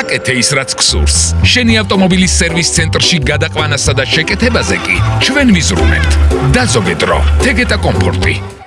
აკეთე ის რაც გსურს. შენი ავტომობილის სერვის ცენტრში გადაყვანასა და შეკეთებაზე კი ჩვენ ვიზრუნებთ. დაზოგეთ რო. თეგეტა კომფორტი.